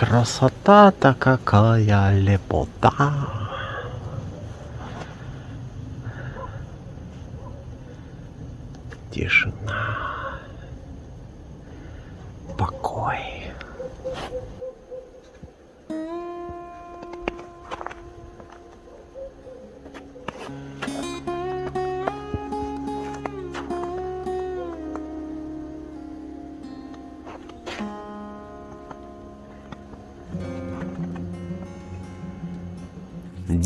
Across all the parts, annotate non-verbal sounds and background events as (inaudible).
красота-то какая лепота.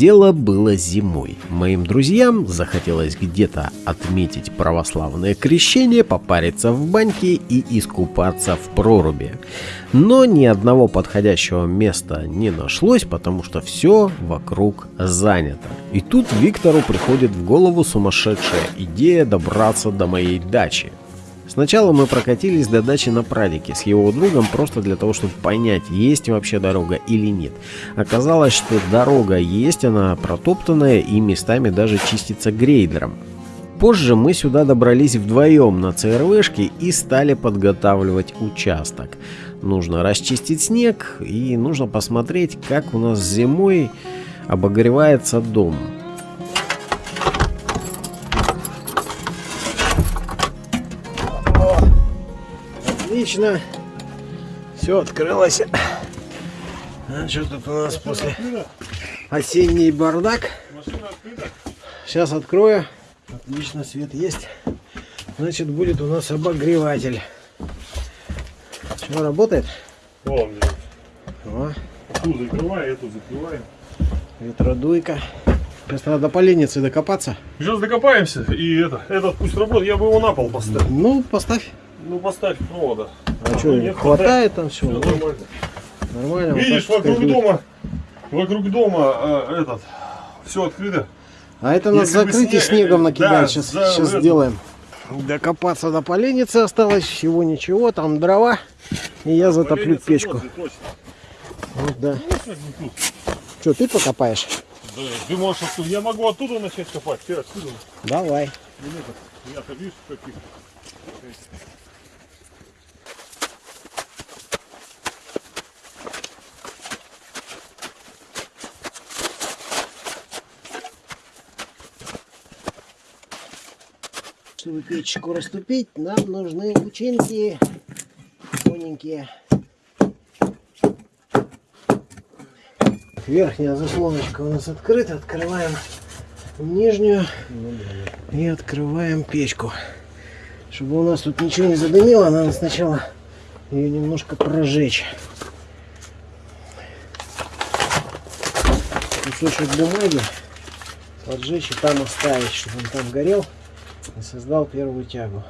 Дело было зимой. Моим друзьям захотелось где-то отметить православное крещение, попариться в баньке и искупаться в проруби. Но ни одного подходящего места не нашлось, потому что все вокруг занято. И тут Виктору приходит в голову сумасшедшая идея добраться до моей дачи. Сначала мы прокатились до дачи на прадике с его другом просто для того, чтобы понять, есть вообще дорога или нет. Оказалось, что дорога есть, она протоптанная и местами даже чистится грейдером. Позже мы сюда добрались вдвоем на ЦРВшке и стали подготавливать участок. Нужно расчистить снег и нужно посмотреть, как у нас зимой обогревается дом. Отлично. Все открылось. А что тут у нас после осенний бардак? Сейчас открою. Отлично, свет есть. Значит, будет у нас обогреватель. Что, работает? О, О, ту закрывай, эту закрываем. ветродуйка. Сейчас надо до поленницы докопаться. Сейчас докопаемся, и это, этот пусть работает, я бы его на пол поставил. Ну, поставь. Ну, поставь провода. А что, нет, хватает там все? Всё нормально. Нормально. вот Видишь, так вокруг будет. дома, вокруг дома э, этот, все открыто. А это надо Если бы закрыть и снег- снегом накидать. да, сейчас за сейчас эту- сделаем. Докопаться до поленницы осталось. Всего ничего. Там дрова. И я затоплю Поленница печку. Вот, да. Ну, бы тут. Что, ты покопаешь? Да, ты можешь оттуда, я могу оттуда начать копать, ты отсюда. Давай. Ну, нет, Я-то видишь, каких. Чтобы печку раступить, нам нужны лучинки тоненькие. Верхняя заслоночка у нас открыта. Открываем нижнюю и открываем печку. Чтобы у нас тут ничего не задымило, надо сначала ее немножко прожечь. Кусочек бумаги поджечь и там оставить, чтобы он там горел и создал первую тягу.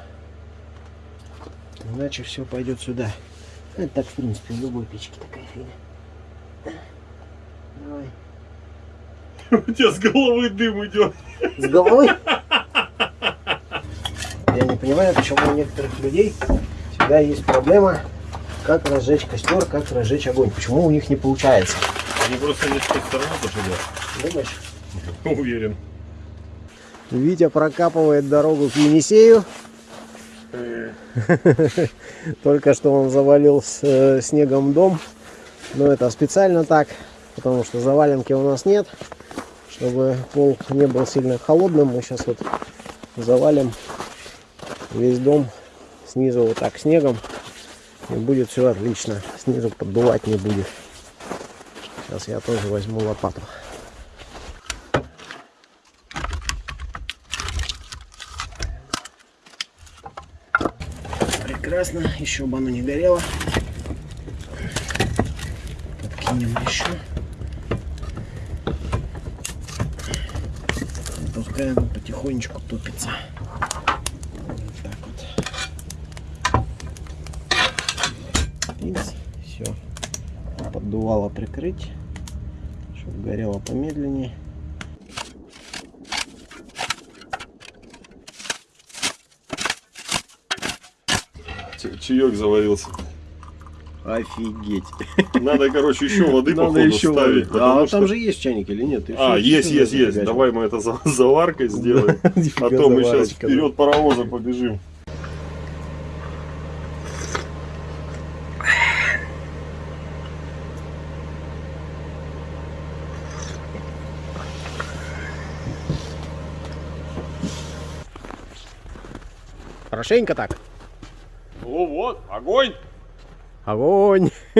Иначе все пойдет сюда. Это так, в принципе, в любой печке такая фигня. Давай. (laughs) У тебя с головы дым идет. С головой? Я не понимаю, почему у некоторых людей всегда есть проблема, как разжечь костер, как разжечь огонь. Почему у них не получается? Они просто не с той стороны пошли. Думаешь? Уверен. Витя прокапывает дорогу к Енисею. (laughs) Только что он завалил с э, снегом дом. Но это специально так, потому что заваленки у нас нет. Чтобы пол не был сильно холодным, мы сейчас вот завалим весь дом снизу вот так снегом. И будет все отлично. Снизу поддувать не будет. Сейчас я тоже возьму лопату. Прекрасно, еще бы оно не горело. Подкинем еще. Пускай оно потихонечку топится. Так вот. И все. Поддувало прикрыть, чтобы горело помедленнее. чаек заварился. Офигеть. Надо, короче, еще воды, походу, еще ставить. Воды. А, а что... там же есть чайник или нет? Еще а, есть, есть, есть. Давай мы это за заваркой сделаем. (laughs) а то мы сейчас вперед паровоза побежим. Хорошенько так. Вот, огонь! Огонь! (laughs)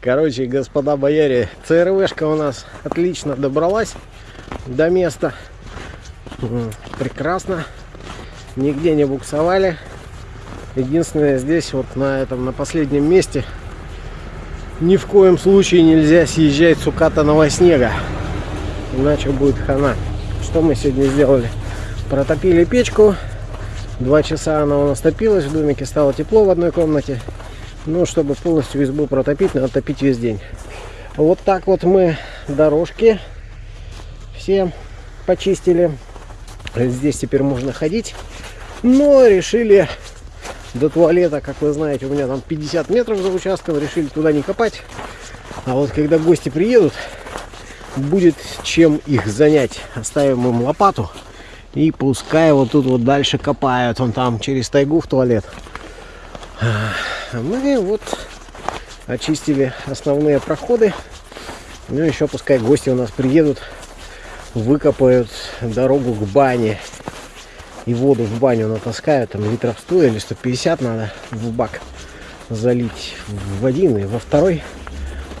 Короче, господа бояре, ЦРВшка у нас отлично добралась до места. Прекрасно. Нигде не буксовали. Единственное, здесь вот на этом, на последнем месте ни в коем случае нельзя съезжать с укатанного снега. Иначе будет хана. Что мы сегодня сделали? Протопили печку. Два часа она у нас топилась. В домике стало тепло в одной комнате. Ну, чтобы полностью избу протопить, надо топить весь день. Вот так вот мы дорожки все почистили. Здесь теперь можно ходить. Но решили до туалета, как вы знаете, у меня там 50 метров за участком, решили туда не копать. А вот когда гости приедут, будет чем их занять. Оставим им лопату и пускай вот тут вот дальше копают. Он там через тайгу в туалет. Мы вот очистили основные проходы. Ну еще пускай гости у нас приедут, выкопают дорогу к бане. И воду в баню натаскают, там литров 100 или 150 надо в бак залить в один и во второй.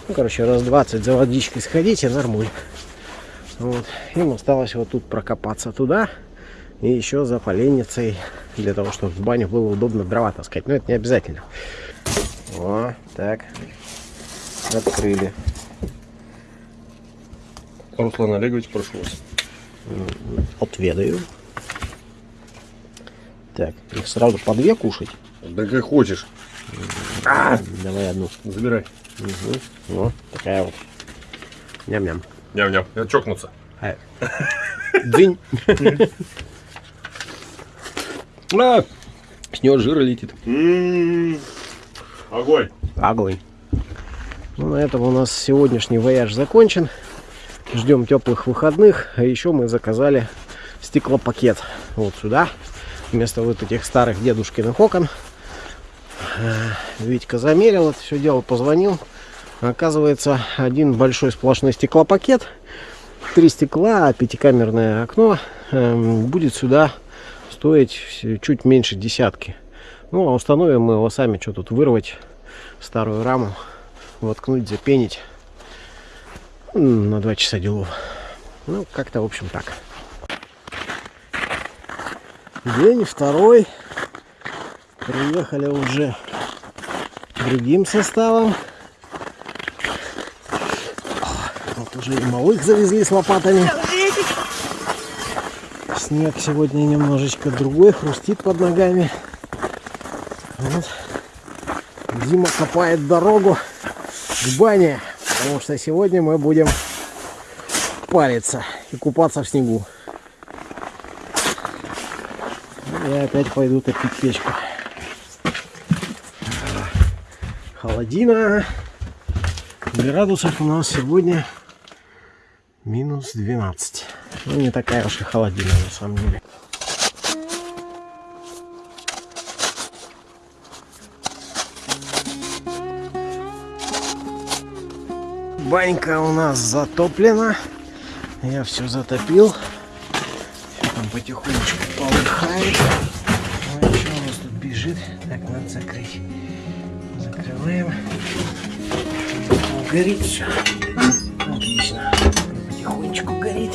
Ну, короче, раз 20 за водичкой сходить и нормуль. Вот. Им осталось вот тут прокопаться туда и еще за поленницей для того, чтобы в баню было удобно дрова таскать. Но это не обязательно. О, так. Открыли. Руслан Олегович, прошу вас. Отведаю. Так, их сразу по две кушать. Да как хочешь. Давай одну. Забирай. Угу. Вот такая вот. Ням-ням. Ням-ням. Я чокнуться. А. (laughs) А, С него жира летит. М-м-м. Огонь. Огонь. Ну, на этом у нас сегодняшний вояж закончен. Ждем теплых выходных. А еще мы заказали стеклопакет. Вот сюда. Вместо вот этих старых дедушкиных окон. Э, Витька замерил это все дело, позвонил. Оказывается, один большой сплошной стеклопакет. Три стекла, пятикамерное окно. эм, Будет сюда стоить чуть меньше десятки. Ну, а установим мы его сами, что тут вырвать старую раму, воткнуть, запенить. На два часа делов. Ну, как-то, в общем, так. День второй. Приехали уже другим составом. Вот уже и малых завезли с лопатами. Снег сегодня немножечко другой, хрустит под ногами. Вот. Дима копает дорогу к бане, потому что сегодня мы будем париться и купаться в снегу. Я опять пойду топить печку. Холодина. Градусов у нас сегодня минус 12. Ну, не такая уж и холодина на самом деле. Банька у нас затоплена. Я все затопил. Всё там потихонечку полыхает. Ой, что у нас тут бежит? Так, надо закрыть. Закрываем. Горит все. Отлично. Потихонечку горит.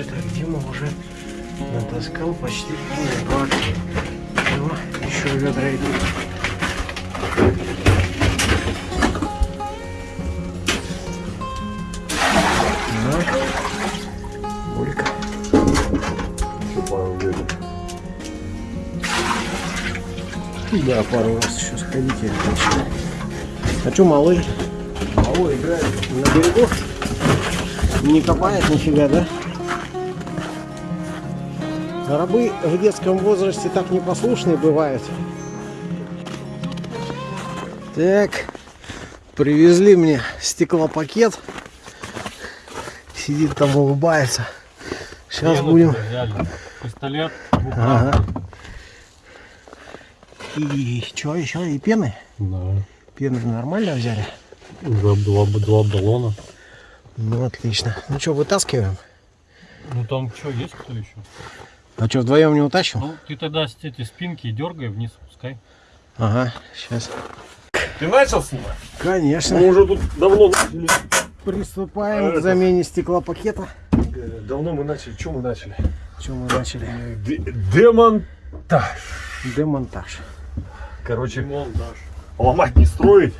Побольше, так Дима уже натаскал почти полный бак. Ну, еще ведра идут. Да, пару раз еще сходите. А что малый? Малой играет на берегу. Не копает нифига, да? Рабы в детском возрасте так непослушные бывают. Так, привезли мне стеклопакет. Сидит там, улыбается. Сейчас будем... Пистолет. Ага. И что еще? И пены? Да. Пены нормально взяли? Два, два, два баллона. Ну, отлично. Ну что, вытаскиваем? Ну там что, есть кто еще? А что, вдвоем не утащим? Ну, ты тогда с этой спинки дергай вниз, пускай. Ага, сейчас. Ты начал снимать? Конечно. Мы уже тут давно начали. Приступаем А к это- замене стеклопакета. Давно мы начали. Что мы начали? Что мы начали? Д- демонтаж. Демонтаж. Короче, ломать не строить.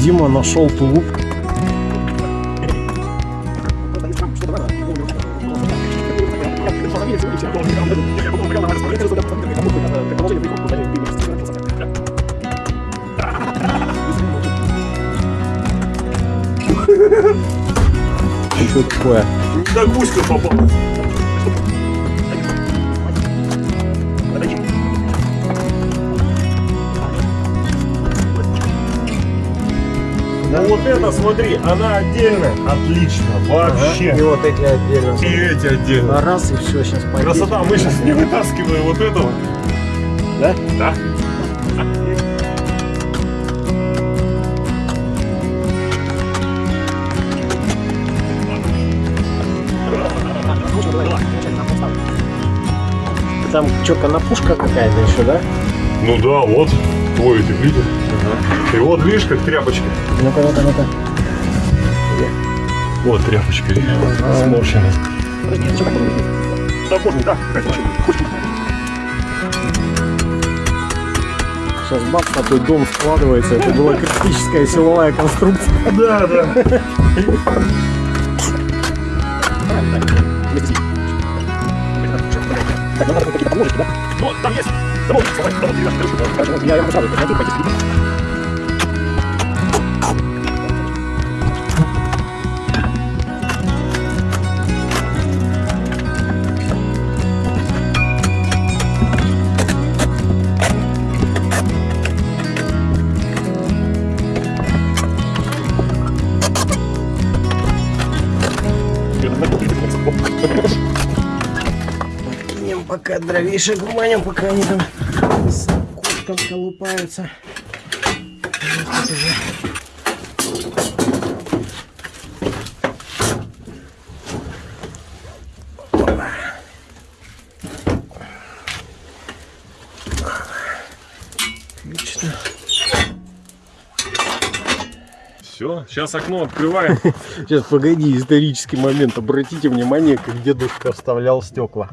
Дима нашел тулуп. Что такое? Да гуська попалась. Ну вот это, смотри, она отдельно. Отлично, вообще. И вот эти отдельно. И эти отдельно. А раз и все, сейчас пойдет. Красота, мы сейчас не вытаскиваем вот этого. Да? Да. Там что, конопушка какая-то еще, да? Ну да, вот твой ты видишь. И вот видишь, как тряпочка. Ну-ка, ну-ка, ну-ка. Вот тряпочка, видишь, сморщенная. Да, можно, да. Сейчас бац, такой дом складывается. Это была критическая силовая конструкция. Да, да. (laughs) Ну, там есть. Да? Вот, давай, давай, Я его сразу найти, пойти Пока дровишек гуманим, пока они там с куском колупаются. Вот тут уже. Отлично. Все, сейчас окно открываем. (laughs) Сейчас, погоди, исторический момент. Обратите внимание, как дедушка вставлял стекла.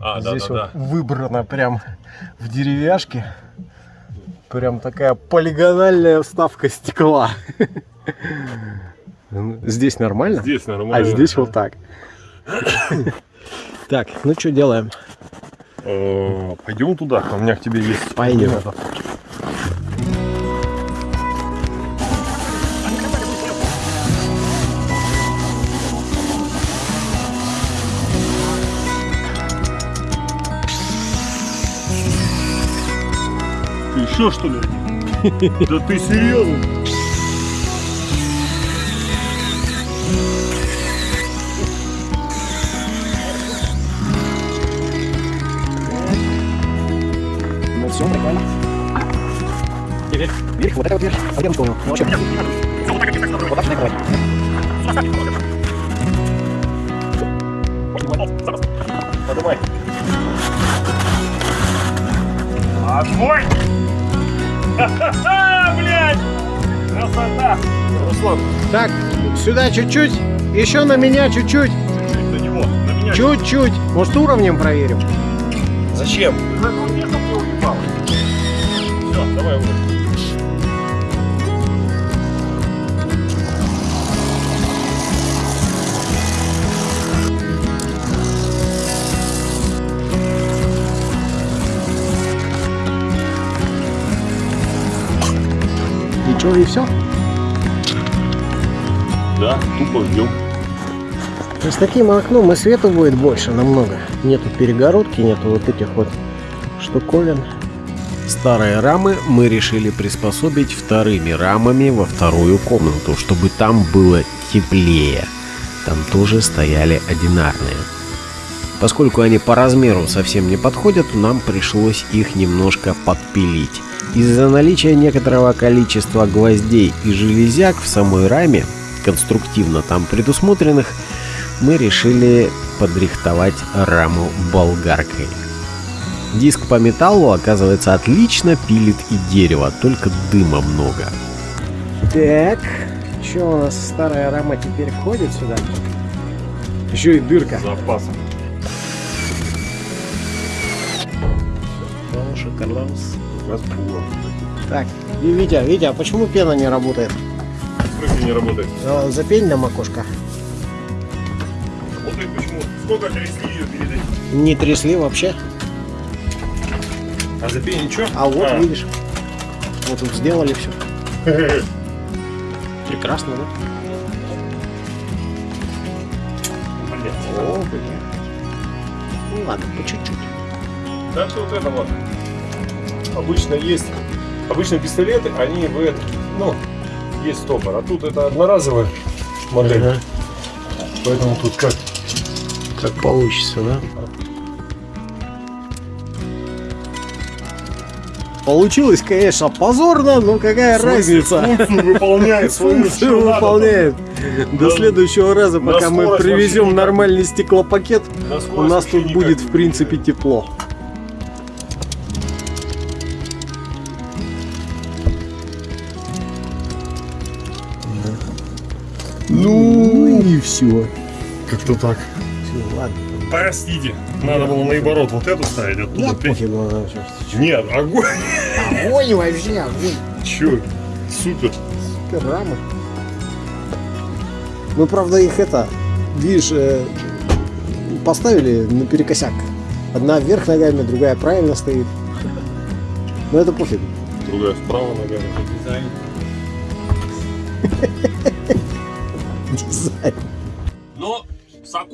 А, Здесь вот выбрано прям в деревяшке. Прям такая полигональная вставка стекла. Здесь нормально? Здесь нормально. А здесь вот так. Так, ну что делаем? Э, Пойдем туда, у меня к тебе есть. Пойдем. Еще что ли? Да ты серьезно? Ну все, прикольно. Теперь вверх, вот это вот вверх. А где он понял? Ну, вообще. Руслан, Так, сюда чуть-чуть. Еще на меня чуть-чуть. чуть-чуть до него, на меня. Чуть-чуть. Может, уровнем проверим? Зачем? Все, давай уже. И что, и все? Ждем. С таким окном и света будет больше намного. Нету перегородки, нету вот этих вот штуковин. Старые рамы мы решили приспособить вторыми рамами во вторую комнату, чтобы там было теплее. Там тоже стояли одинарные. Поскольку они по размеру совсем не подходят, нам пришлось их немножко подпилить. Из-за наличия некоторого количества гвоздей и железяк в самой раме, конструктивно там предусмотренных, мы решили подрихтовать раму болгаркой. Диск по металлу, оказывается, отлично пилит и дерево, только дыма много. Так, что у нас старая рама теперь входит сюда? Еще и дырка. Запасом. Так, и Витя, Витя, а почему пена не работает? Смысле не работает? А, Запень нам окошко. Работает почему? Сколько трясли ее перед этим? Не трясли вообще. А запей ничего? А вот, видишь, вот тут сделали все. (laughs) Прекрасно, да? О, блин. Ну ладно, по чуть-чуть. Так что вот это вот. Обычно есть, обычно пистолеты, они в этом, ну, есть стопор, а тут это одноразовая модель. Ага. Поэтому тут как? Как получится, да? Получилось, конечно, позорно, но какая разница? (laughs) Функцию выполняет свою Функцию выполняет. До Да. следующего раза, пока мы привезем вообще нормальный стеклопакет, у нас тут будет, в принципе, тепло. Все. Как-то так. Все, ладно. Простите, надо было наоборот вот эту ставить, оттуда Да пофигу. Нет, огонь. Огонь вообще, огонь. Чё? Супер. Супер рамы. Мы, правда, их это, видишь, э, поставили наперекосяк. Одна вверх ногами, другая правильно стоит. Но это пофиг. Другая вправо ногами. (laughs) Дизайн.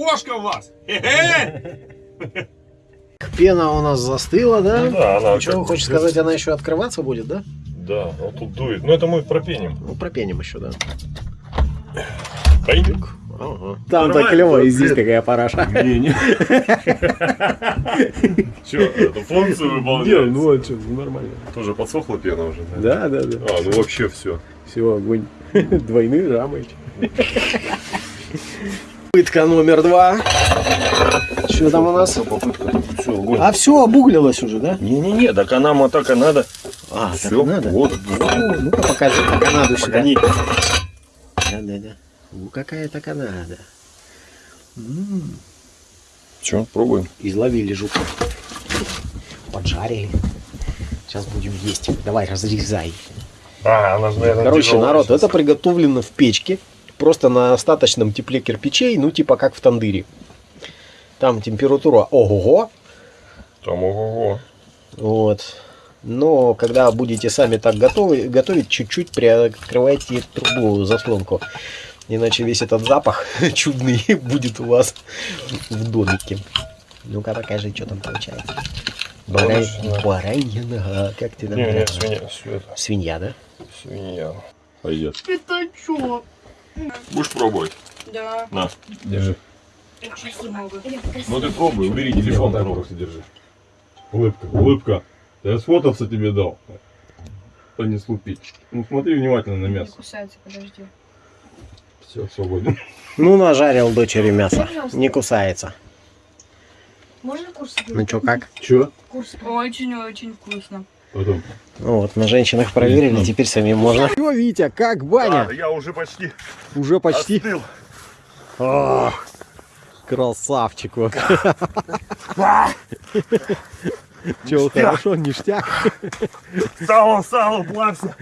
С окошка у вас. (laughs) Пена у нас застыла, да? Ну да, она Что хочешь сказать, она еще открываться будет, да? Да, ну тут дует. Ну это мы пропеним. Ну, пропеним еще, да. Пойдем. Ага. Там-то Нормально, клево, и здесь такая параша. Не, не. (laughs) Че, эту функцию Не, выполняет? ну а что, нормально. Тоже подсохла пена уже, да? Да, да, да. А, ну вообще все. Все, огонь. (laughs) Двойные рамы. Пытка номер два. Что там у нас? попытка, все, огонь. А все обуглилось уже, да? Не-не-не, так она ма так и надо. А, так Все, надо. вот. О, Ну-ка покажи, как Канаду сюда. Погоди. Да, да, да. Ну какая-то Канада. Че, пробуем? Изловили жука. Поджарили. Сейчас будем есть. Давай, разрезай. А, она же, наверное, Короче, народ, это приготовлено в печке. Просто на остаточном тепле кирпичей, ну типа как в тандыре. Там температура ого-го. Там ого-го. Вот. Но когда будете сами так готовы, готовить, чуть-чуть приоткрывайте трубу, заслонку. Иначе весь этот запах (laughs) чудный будет у вас в домике. Ну-ка покажи, что там получается. Барай... Баранья. Нога. Как ты там Не, не, свинья, свинья, Свинья, да? свинья. Пойдет. Пятачок. Будешь пробовать? Да. На, держи. Не. Ну ты пробуй, убери телефон, пробуй. держи. Улыбка, улыбка. Да я сфотаться тебе дал. То не слупить. Ну смотри внимательно на Не мясо. кусается, подожди. Все, свободен. Ну, нажарил дочери мясо. Не кусается. Можно курс? Ну что, как? Че? Курс. Очень-очень вкусно. Потом. Ну вот, на женщинах проверили, теперь самим можно. Что, Витя, как баня? я уже почти Уже почти. остыл. О, красавчик вот. (laughs) Че, хорошо, ништяк. Сало, сало, плавься.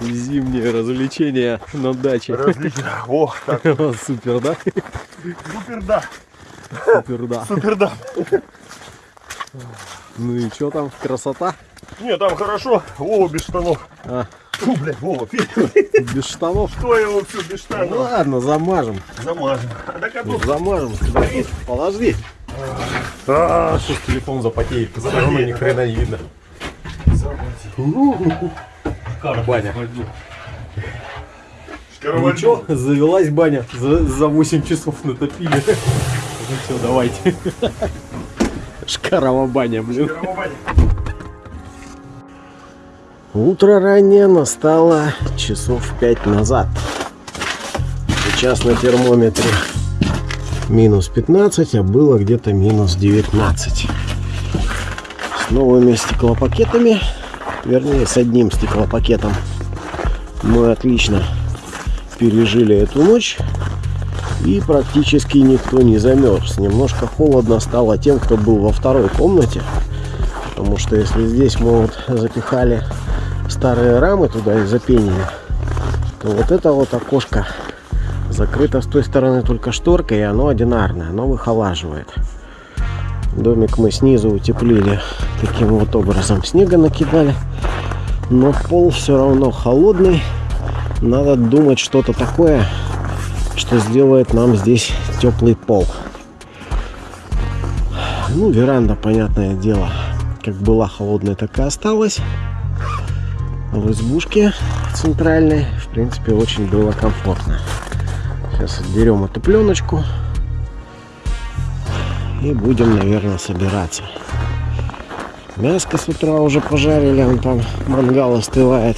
Зимнее развлечение на даче. Различно. О, так, (laughs) Супер, да? супер, да. Супер, да. Супер, да. Ну и что там, красота? Не, там хорошо. О, без штанов. А, Фу, блядь, Вова, Без штанов. что я вообще без Ну штанов? ладно, замажем. Замажем. А а тут Замажем. Подожди. Подожди. А, что телефон запотеет? Все равно ни хрена не видно. Баня. Ничего, завелась баня. За, за 8 часов натопили. Ну все, давайте. Шкарова баня, блин. Утро раннее настало часов пять назад. Сейчас на термометре минус 15, а было где-то минус 19. С новыми стеклопакетами, вернее с одним стеклопакетом, мы отлично пережили эту ночь. И практически никто не замерз. Немножко холодно стало тем, кто был во второй комнате. Потому что если здесь мы вот запихали старые рамы туда и запенили, то вот это вот окошко закрыто с той стороны только шторкой, и оно одинарное, оно выхолаживает. Домик мы снизу утеплили таким вот образом. Снега накидали, но пол все равно холодный. Надо думать что-то такое, что сделает нам здесь теплый пол. Ну, веранда, понятное дело, как была холодная, так и осталась. А в избушке центральной, в принципе, очень было комфортно. Сейчас отберем эту пленочку и будем, наверное, собираться. Мяско с утра уже пожарили, он там мангал остывает.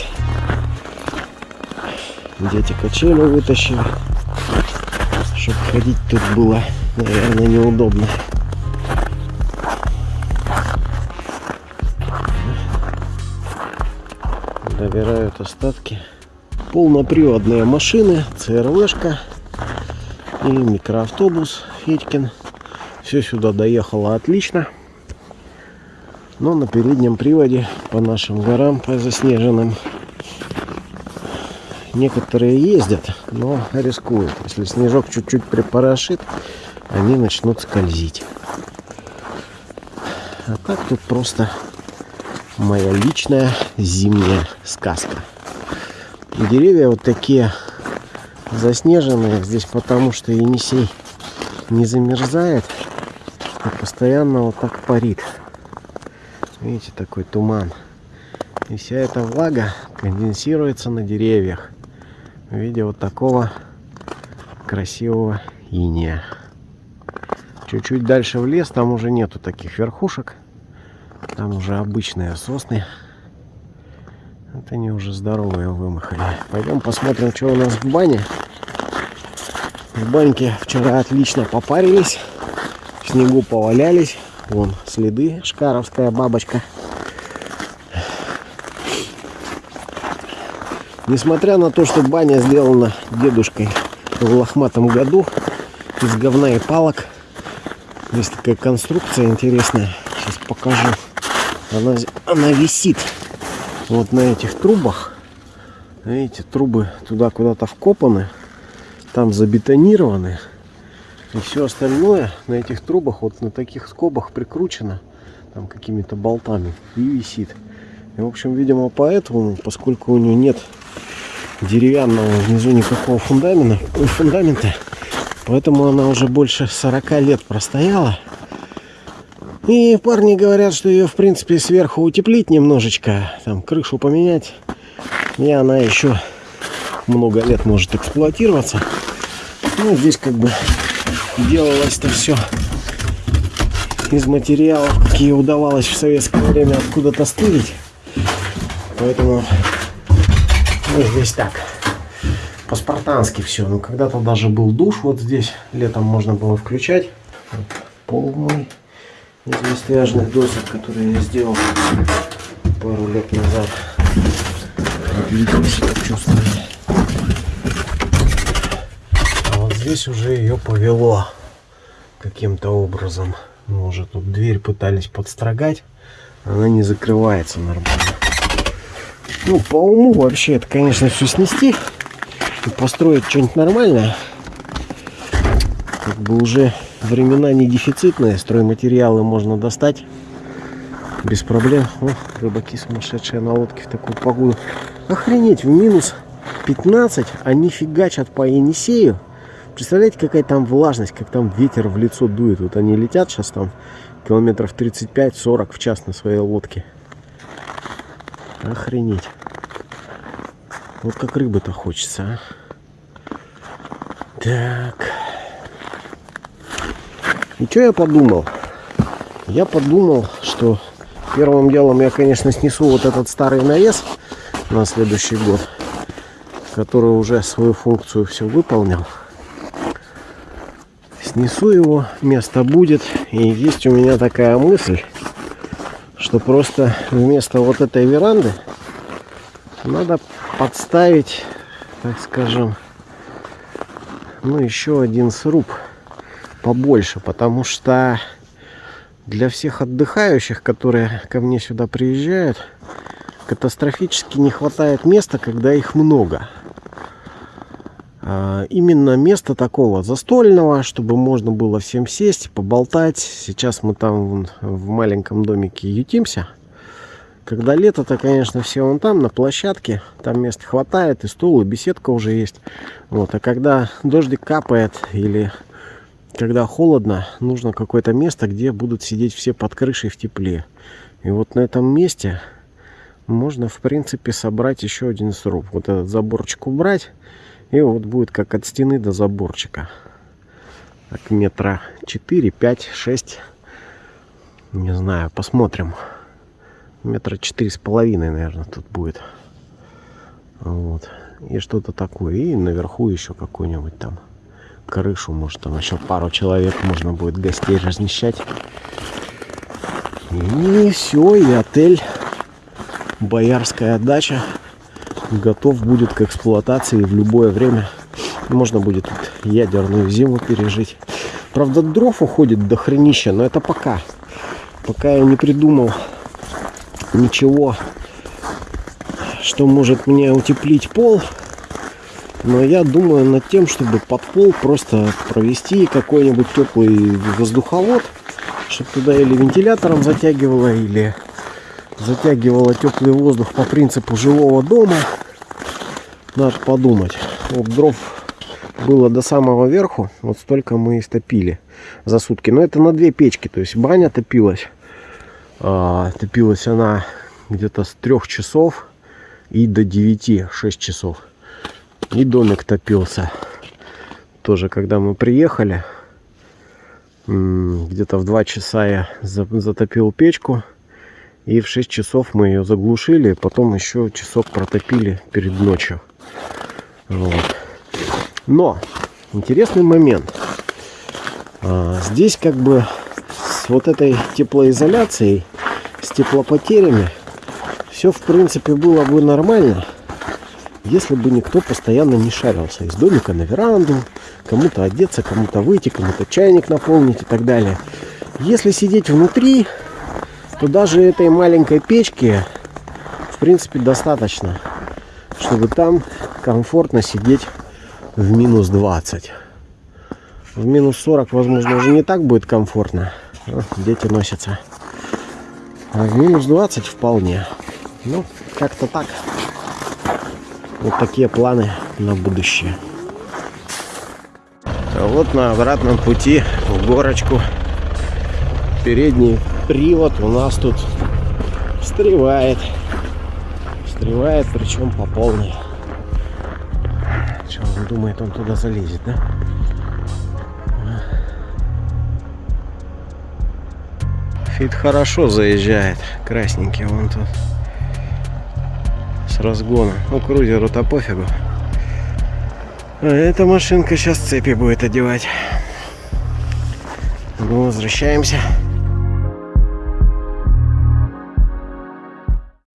Дети качели вытащили, чтобы ходить тут было, наверное, неудобно. Добирают остатки. Полноприводные машины, ЦРВшка и микроавтобус Федькин. Все сюда доехало отлично. Но на переднем приводе по нашим горам, по заснеженным, некоторые ездят, но рискуют. Если снежок чуть-чуть припорошит, они начнут скользить. А так тут просто моя личная зимняя сказка. Деревья вот такие заснеженные здесь, потому что Енисей не замерзает, а постоянно вот так парит. Видите, такой туман. И вся эта влага конденсируется на деревьях в виде вот такого красивого иния. Чуть-чуть дальше в лес, там уже нету таких верхушек. Там уже обычные сосны. Вот они уже здоровые вымахали. Пойдем посмотрим, что у нас в бане. В баньке вчера отлично попарились. В снегу повалялись. Вон следы, шкаровская бабочка. Несмотря на то, что баня сделана дедушкой в лохматом году из говна и палок, есть такая конструкция интересная. Сейчас покажу. Она, она висит вот на этих трубах. Видите, трубы туда куда-то вкопаны. Там забетонированы. И все остальное на этих трубах, вот на таких скобах прикручено. Там какими-то болтами. И висит. И, в общем, видимо, поэтому, поскольку у нее нет деревянного внизу никакого фундамента, фундамента, поэтому она уже больше 40 лет простояла. И парни говорят, что ее, в принципе, сверху утеплить немножечко, там крышу поменять, и она еще много лет может эксплуатироваться. Ну, здесь как бы делалось-то все из материалов, какие удавалось в советское время откуда-то стырить. Поэтому ну, здесь так. По-спартански все. Ну, когда-то даже был душ вот здесь. Летом можно было включать. Вот, пол мой из весляжных досок, которые я сделал пару лет назад. А вот здесь уже ее повело каким-то образом. Мы уже тут дверь пытались подстрогать. Она не закрывается нормально. Ну, по уму вообще это, конечно, все снести и построить что-нибудь нормальное. Как бы уже времена не дефицитные, стройматериалы можно достать. без проблем. О, рыбаки сумасшедшие на лодке в такую погоду. Охренеть, в минус 15 они фигачат по Енисею. Представляете, какая там влажность, как там ветер в лицо дует. Вот они летят сейчас там километров 35-40 в час на своей лодке. Охренеть. Вот как рыбы-то хочется, а. Так. И что я подумал? Я подумал, что первым делом я, конечно, снесу вот этот старый навес на следующий год, который уже свою функцию все выполнил. Снесу его, место будет. И есть у меня такая мысль, что просто вместо вот этой веранды надо подставить, так скажем, ну еще один сруб побольше, потому что для всех отдыхающих, которые ко мне сюда приезжают, катастрофически не хватает места, когда их много. А, именно место такого застольного, чтобы можно было всем сесть, поболтать. Сейчас мы там в маленьком домике ютимся. Когда лето, то, конечно, все вон там, на площадке. Там места хватает, и стол, и беседка уже есть. Вот. А когда дождик капает или когда холодно, нужно какое-то место, где будут сидеть все под крышей в тепле. И вот на этом месте можно, в принципе, собрать еще один сруб. Вот этот заборчик убрать, и вот будет как от стены до заборчика. Так, метра 4, 5, 6. Не знаю, посмотрим метра четыре с половиной, наверное, тут будет. Вот. И что-то такое. И наверху еще какую-нибудь там крышу. Может, там еще пару человек можно будет гостей размещать. И все, и отель Боярская дача готов будет к эксплуатации в любое время. Можно будет ядерную зиму пережить. Правда, дров уходит до хренища, но это пока. Пока я не придумал ничего, что может мне утеплить пол. Но я думаю над тем, чтобы под пол просто провести какой-нибудь теплый воздуховод, чтобы туда или вентилятором затягивало, или затягивало теплый воздух по принципу жилого дома. Надо подумать. Вот дров было до самого верху, вот столько мы и стопили за сутки. Но это на две печки, то есть баня топилась. А, топилась она где-то с трех часов и до 9, 6 часов. И домик топился. Тоже, когда мы приехали, где-то в 2 часа я затопил печку. И в 6 часов мы ее заглушили. Потом еще часок протопили перед ночью. Вот. Но, интересный момент. А, здесь как бы с вот этой теплоизоляцией, с теплопотерями, все в принципе было бы нормально, если бы никто постоянно не шарился из домика на веранду, кому-то одеться, кому-то выйти, кому-то чайник наполнить и так далее. Если сидеть внутри, то даже этой маленькой печки в принципе достаточно, чтобы там комфортно сидеть в минус 20. В минус 40, возможно, уже не так будет комфортно. Дети носятся. А в минус 20 вполне. Ну, как-то так. Вот такие планы на будущее. А вот на обратном пути в горочку передний привод у нас тут встревает. Встревает, причем по полной. Что он думает, он туда залезет, да? Фит хорошо заезжает. Красненький вон тут. С разгона. Ну, крузеру-то пофигу. А эта машинка сейчас цепи будет одевать. Ну, возвращаемся.